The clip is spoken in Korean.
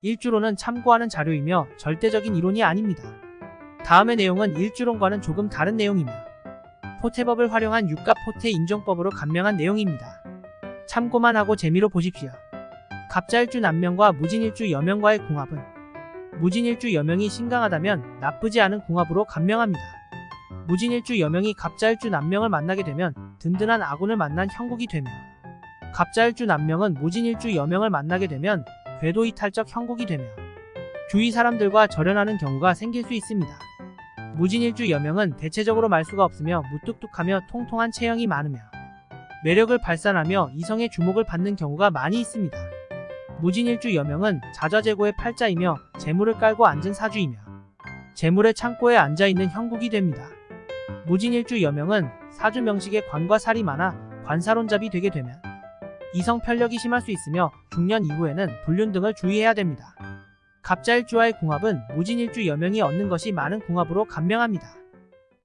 일주로는 참고하는 자료이며 절대적인 이론이 아닙니다. 다음의 내용은 일주론과는 조금 다른 내용이며 포태법을 활용한 유가 포태 인정법으로 간명한 내용입니다. 참고만 하고 재미로 보십시오. 갑자일주 남명과 무진일주 여명과의 궁합은 무진일주 여명이 신강하다면 나쁘지 않은 궁합으로 간명합니다. 무진일주 여명이 갑자일주 남명을 만나게 되면 든든한 아군을 만난 형국이 되며 갑자일주 남명은 무진일주 여명을 만나게 되면 궤도 이탈적 형국이 되며 주위 사람들과 절연하는 경우가 생길 수 있습니다. 무진일주 여명은 대체적으로 말수가 없으며 무뚝뚝하며 통통한 체형이 많으며 매력을 발산하며 이성의 주목을 받는 경우가 많이 있습니다. 무진일주 여명은 자좌재고의 팔자이며 재물을 깔고 앉은 사주이며 재물의 창고에 앉아있는 형국이 됩니다. 무진일주 여명은 사주 명식에 관과 살이 많아 관사론잡이 되게 되면 이성 편력이 심할 수 있으며 중년 이후에는 불륜 등을 주의해야 됩니다. 갑자일주와의 궁합은 무진일주 여명이 얻는 것이 많은 궁합으로 간명합니다.